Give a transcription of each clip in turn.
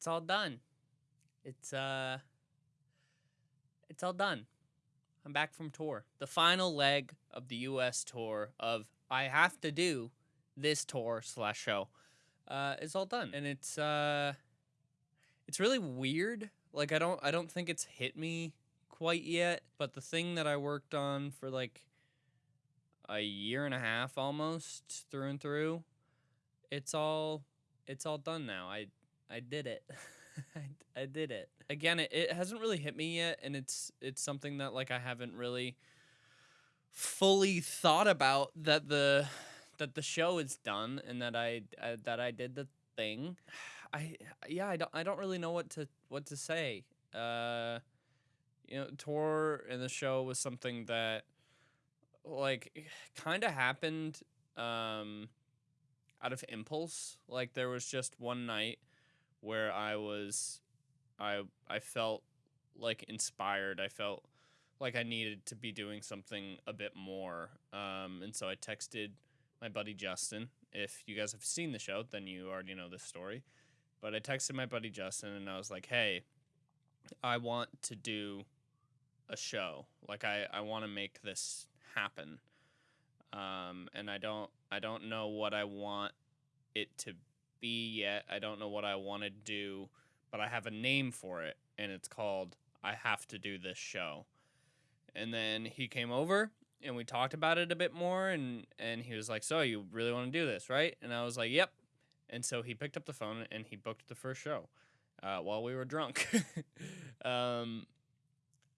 it's all done. It's uh it's all done. I'm back from tour. The final leg of the US tour of I have to do this tour slash show uh is all done. And it's uh it's really weird. Like I don't I don't think it's hit me quite yet, but the thing that I worked on for like a year and a half almost through and through, it's all it's all done now. I I did it. I, I did it. Again, it, it hasn't really hit me yet and it's it's something that like I haven't really fully thought about that the that the show is done and that I, that I did the thing. I yeah, I don't I don't really know what to what to say. Uh you know, tour and the show was something that like kind of happened um out of impulse. Like there was just one night where I was I I felt like inspired. I felt like I needed to be doing something a bit more. Um and so I texted my buddy Justin. If you guys have seen the show, then you already know this story. But I texted my buddy Justin and I was like, "Hey, I want to do a show. Like I I want to make this happen. Um and I don't I don't know what I want it to be yet. I don't know what I want to do, but I have a name for it and it's called I have to do this show. And then he came over and we talked about it a bit more and and he was like, "So, you really want to do this, right?" And I was like, "Yep." And so he picked up the phone and he booked the first show uh, while we were drunk. um,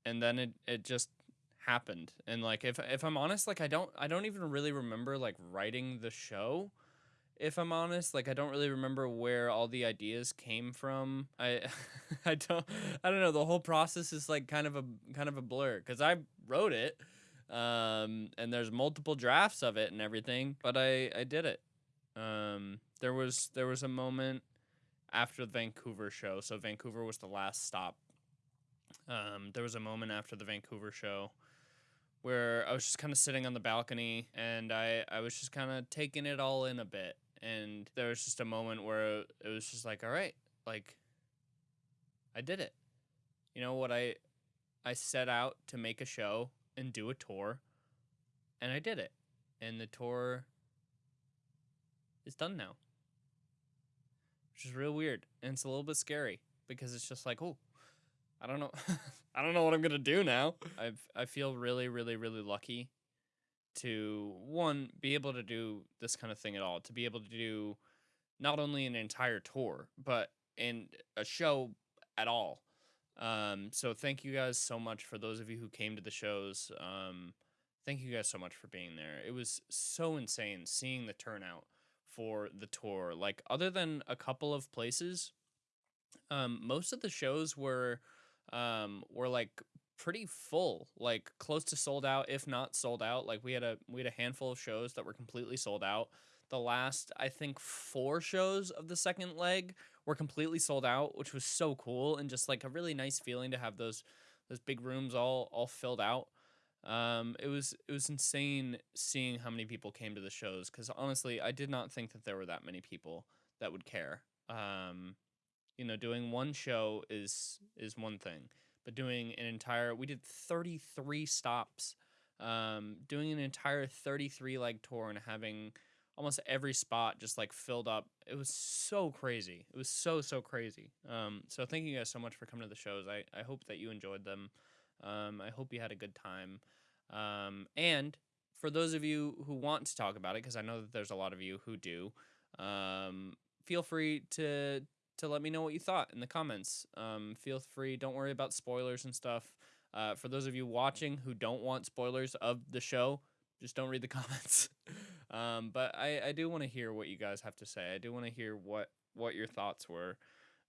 and then it, it just happened. And like if if I'm honest, like I don't I don't even really remember like writing the show. If I'm honest, like I don't really remember where all the ideas came from. I I don't I don't know, the whole process is like kind of a kind of a blur cuz I wrote it um and there's multiple drafts of it and everything, but I I did it. Um there was there was a moment after the Vancouver show. So Vancouver was the last stop. Um, there was a moment after the Vancouver show where I was just kind of sitting on the balcony and I, I was just kind of taking it all in a bit. And there was just a moment where it was just like, all right, like I did it. You know what I I set out to make a show and do a tour and I did it. And the tour is done now which is real weird and it's a little bit scary because it's just like, oh, I don't know, I don't know what I'm gonna do now. I I feel really, really, really lucky to one be able to do this kind of thing at all. To be able to do not only an entire tour but in a show at all. Um, so thank you guys so much for those of you who came to the shows. Um, thank you guys so much for being there. It was so insane seeing the turnout for the tour. Like other than a couple of places, um, most of the shows were um, were like pretty full, like close to sold out, if not sold out. Like we had a we had a handful of shows that were completely sold out. The last, I think, four shows of the second leg were completely sold out, which was so cool and just like a really nice feeling to have those those big rooms all all filled out. Um, it was it was insane seeing how many people came to the shows because honestly, I did not think that there were that many people that would care. Um, you know, doing one show is is one thing, but doing an entire we did thirty three stops. Um, doing an entire thirty three leg tour and having almost every spot just like filled up. It was so crazy. It was so so crazy. Um, so thank you guys so much for coming to the shows. I I hope that you enjoyed them. Um, I hope you had a good time. Um, and for those of you who want to talk about it, because I know that there's a lot of you who do, um, feel free to to let me know what you thought in the comments. Um, feel free. Don't worry about spoilers and stuff. Uh, for those of you watching who don't want spoilers of the show, just don't read the comments. um, but I, I do want to hear what you guys have to say. I do want to hear what what your thoughts were.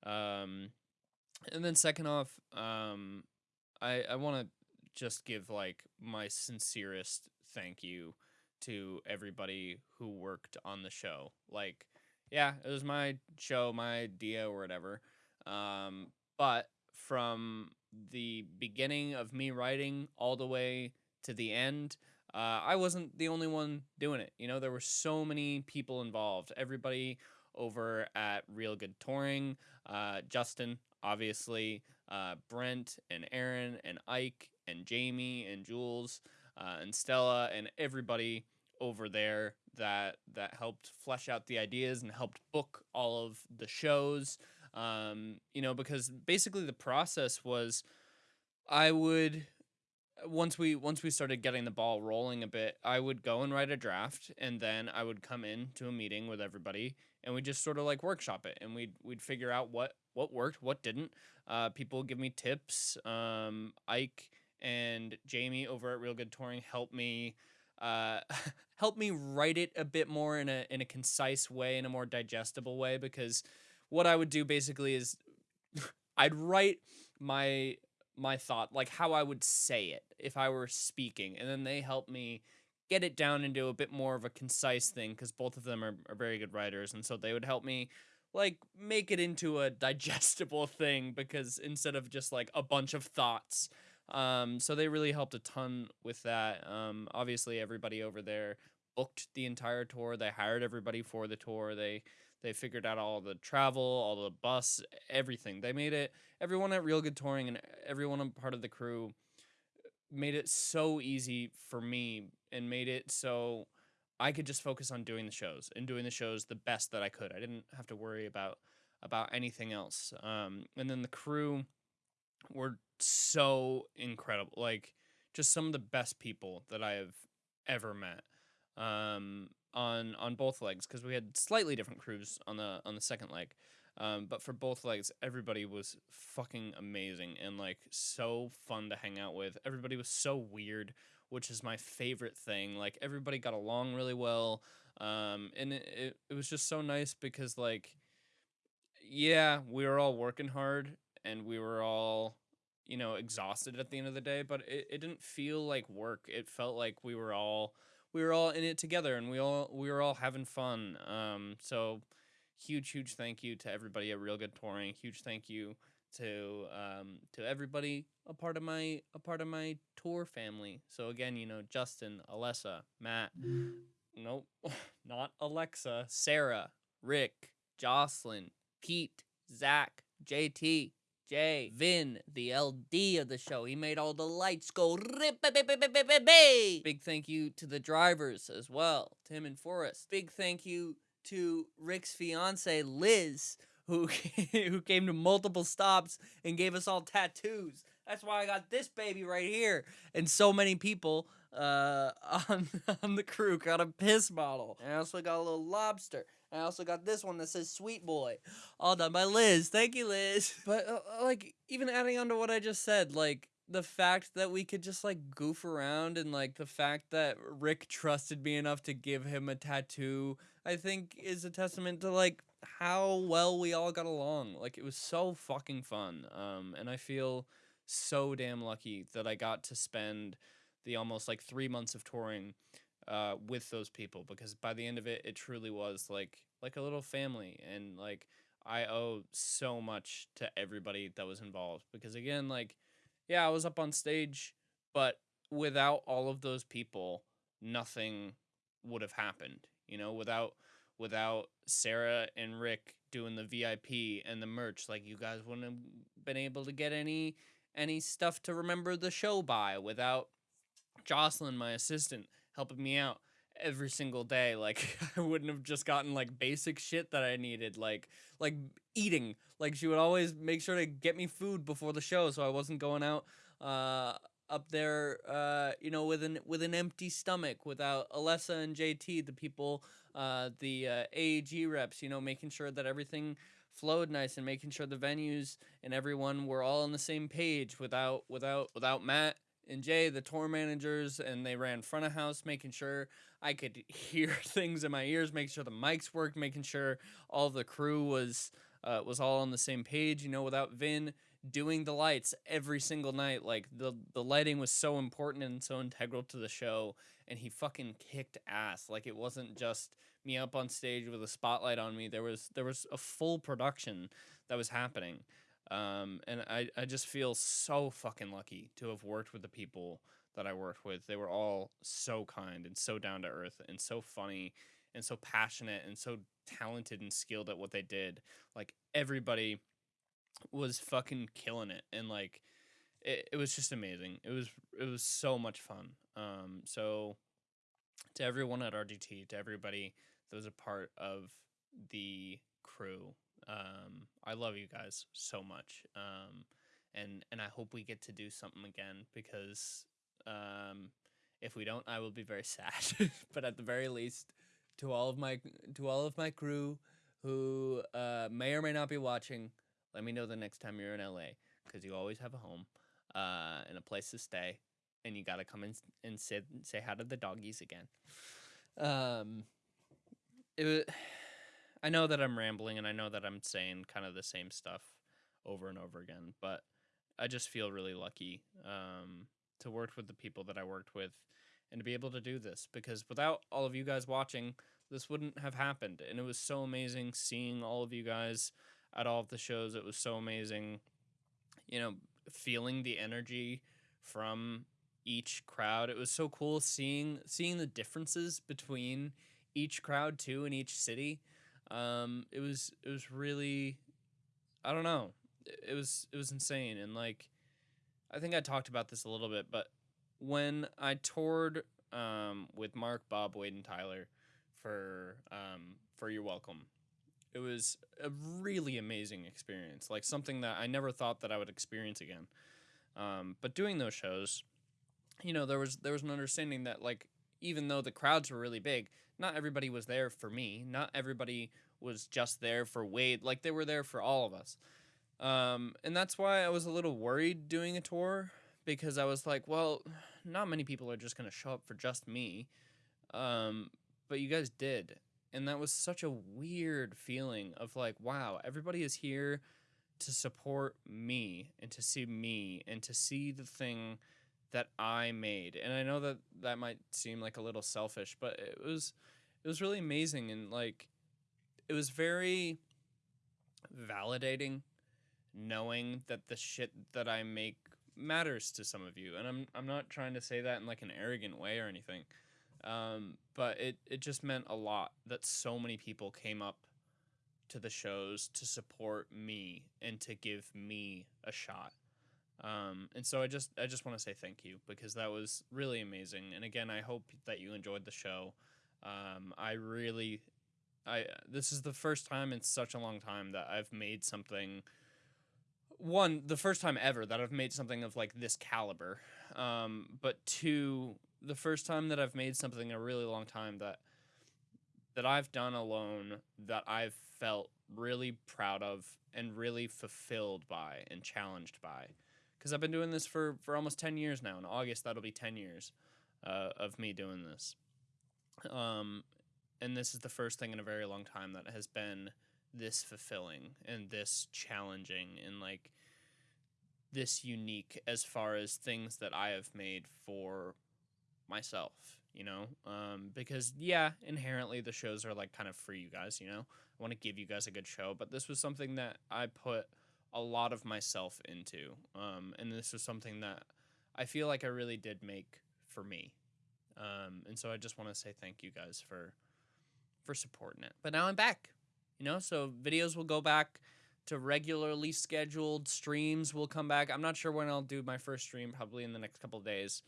Um, and then second off, um, I I want to just give like my sincerest thank you to everybody who worked on the show. Like, yeah, it was my show, my idea or whatever. Um, but from the beginning of me writing all the way to the end, uh, I wasn't the only one doing it. You know, there were so many people involved. Everybody over at Real Good Touring. Uh, Justin, obviously, uh, Brent and Aaron and Ike and Jamie and Jules uh, and Stella and everybody over there that that helped flesh out the ideas and helped book all of the shows. Um, you know, because basically the process was I would once we once we started getting the ball rolling a bit, I would go and write a draft and then I would come in to a meeting with everybody and we just sort of like workshop it and we'd we'd figure out what what worked, what didn't. Uh, people give me tips. Um, Ike and Jamie over at Real Good Touring helped me uh, help me write it a bit more in a in a concise way, in a more digestible way. Because what I would do basically is I'd write my my thought like how I would say it if I were speaking, and then they help me get it down into a bit more of a concise thing because both of them are, are very good writers, and so they would help me like make it into a digestible thing because instead of just like a bunch of thoughts um, so they really helped a ton with that. Um, obviously, everybody over there booked the entire tour. They hired everybody for the tour. They they figured out all the travel, all the bus, everything. They made it. Everyone at Real Good Touring and everyone a part of the crew made it so easy for me and made it so I could just focus on doing the shows and doing the shows the best that I could. I didn't have to worry about about anything else. Um, and then the crew were so incredible. Like just some of the best people that I have ever met. Um, on on both legs because we had slightly different crews on the on the second leg. Um, but for both legs, everybody was fucking amazing and like so fun to hang out with. Everybody was so weird, which is my favorite thing. Like everybody got along really well. Um, and it, it, it was just so nice because like, yeah, we were all working hard and we were all you know, exhausted at the end of the day, but it, it didn't feel like work. It felt like we were all we were all in it together and we all we were all having fun. Um so huge huge thank you to everybody at Real Good Touring. Huge thank you to um to everybody a part of my a part of my tour family. So again, you know, Justin, Alessa, Matt, nope, not Alexa, Sarah, Rick, Jocelyn, Pete, Zach, JT, Jay, Vin, the LD of the show. He made all the lights go rip Big thank you to the drivers as well, Tim and Forrest. Big thank you to Rick's fiance Liz, who who came to multiple stops and gave us all tattoos. That's why I got this baby right here. And so many people uh, on on the crew got a piss bottle. And I also got a little lobster. I also got this one that says "Sweet Boy," all done by Liz. Thank you, Liz. But uh, uh, like, even adding on to what I just said, like the fact that we could just like goof around and like the fact that Rick trusted me enough to give him a tattoo, I think is a testament to like how well we all got along. Like it was so fucking fun. Um, and I feel so damn lucky that I got to spend the almost like three months of touring uh, with those people because by the end of it, it truly was like like a little family, and like I owe so much to everybody that was involved because again, like yeah, I was up on stage, but without all of those people, nothing would have happened. You know, without without Sarah and Rick doing the VIP and the merch, like you guys wouldn't have been able to get any any stuff to remember the show by without Jocelyn, my assistant, helping me out every single day like i wouldn't have just gotten like basic shit that i needed like like eating. Like she would always make sure to get me food before the show so i wasn't going out uh up there uh you know with an with an empty stomach without alessa and jt the people uh the uh, AEG reps you know making sure that everything flowed nice and making sure the venues and everyone were all on the same page without without without matt and Jay, the tour managers, and they ran front of house, making sure I could hear things in my ears, making sure the mics worked, making sure all the crew was uh, was all on the same page. You know, without Vin doing the lights every single night, like the the lighting was so important and so integral to the show, and he fucking kicked ass. Like it wasn't just me up on stage with a spotlight on me. There was there was a full production that was happening. Um, and I, I just feel so fucking lucky to have worked with the people that I worked with. They were all so kind and so down to earth and so funny and so passionate and so talented and skilled at what they did. Like everybody was fucking killing it and like it, it was just amazing. It was it was so much fun. Um so to everyone at RGT, to everybody that was a part of the crew, um I love you guys so much. Um and and I hope we get to do something again because um if we don't, I will be very sad. but at the very least, to all of my to all of my crew who uh, may or may not be watching, let me know the next time you're in LA because you always have a home uh, and a place to stay, and you gotta come in and say say hi to the doggies again. Um, it was, I know that I'm rambling and I know that I'm saying kind of the same stuff over and over again, but I just feel really lucky um, to work with the people that I worked with and to be able to do this because without all of you guys watching, this wouldn't have happened. And it was so amazing seeing all of you guys at all of the shows. It was so amazing, you know, feeling the energy from each crowd. It was so cool seeing seeing the differences between each crowd too in each city. Um, it was it was really, I don't know, it was it was insane and like, I think I talked about this a little bit, but when I toured um, with Mark, Bob, Wade, and Tyler for um, for You're Welcome, it was a really amazing experience. Like something that I never thought that I would experience again. Um, but doing those shows, you know, there was there was an understanding that like even though the crowds were really big, not everybody was there for me. Not everybody was just there for Wade. Like they were there for all of us. Um, and that's why I was a little worried doing a tour because I was like, well, not many people are just going to show up for just me. Um, but you guys did. And that was such a weird feeling of like, wow, everybody is here to support me and to see me and to see the thing that I made. And I know that that might seem like a little selfish, but it was it was really amazing and like it was very validating knowing that the shit that I make matters to some of you and i'm i'm not trying to say that in like an arrogant way or anything um, but it it just meant a lot that so many people came up to the shows to support me and to give me a shot um, and so i just i just want to say thank you because that was really amazing and again i hope that you enjoyed the show um, i really i this is the first time in such a long time that i've made something one the first time ever that I've made something of like this caliber, um, but two the first time that I've made something in a really long time that that I've done alone that I've felt really proud of and really fulfilled by and challenged by. Because I've been doing this for for almost 10 years now. In August that'll be 10 years uh, of me doing this um, and this is the first thing in a very long time that has been this fulfilling and this challenging and like this unique as far as things that I have made for myself, you know? Um, because yeah, inherently the shows are like kind of for you guys, you know? I want to give you guys a good show, but this was something that I put a lot of myself into. Um, and this was something that I feel like I really did make for me. Um, and so I just want to say thank you guys for for supporting it. But now I'm back. You know, so videos will go back to regularly scheduled streams will come back. I'm not sure when I'll do my first stream, probably in the next couple days.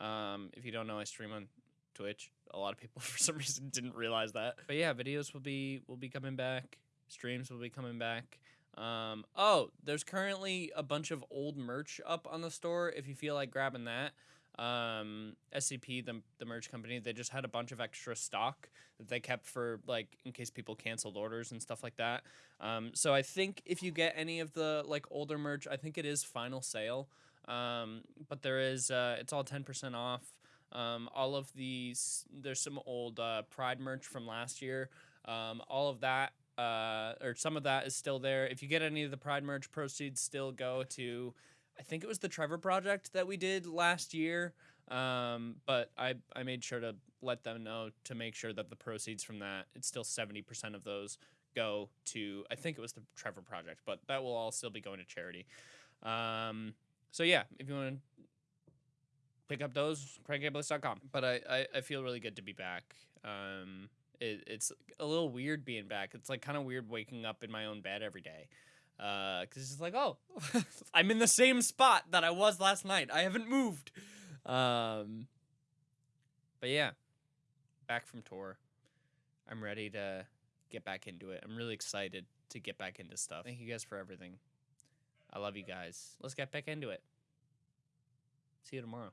Um, if you don't know, I stream on Twitch. A lot of people for some reason didn't realize that. But yeah, videos will be will be coming back. Streams will be coming back. Um, oh, there's currently a bunch of old merch up on the store if you feel like grabbing that um, SCP, the, the merch company, they just had a bunch of extra stock that they kept for like in case people canceled orders and stuff like that. Um, so I think if you get any of the like older merch, I think it is final sale. Um, but there is uh, it's all ten percent off. Um, all of these there's some old uh, Pride merch from last year. Um, all of that uh, or some of that is still there. If you get any of the Pride merch, proceeds still go to I think it was the Trevor Project that we did last year. Um, but I, I made sure to let them know to make sure that the proceeds from that, it's still 70% of those go to, I think it was the Trevor Project, but that will all still be going to charity. Um, so yeah, if you want to pick up those, craigablis.com. But I, I, I feel really good to be back. Um, it, it's a little weird being back. It's like kind of weird waking up in my own bed every day. Uh, cause it's just like, oh, I'm in the same spot that I was last night. I haven't moved. Um, but yeah, back from tour. I'm ready to get back into it. I'm really excited to get back into stuff. Thank you guys for everything. I love you guys. Let's get back into it. See you tomorrow.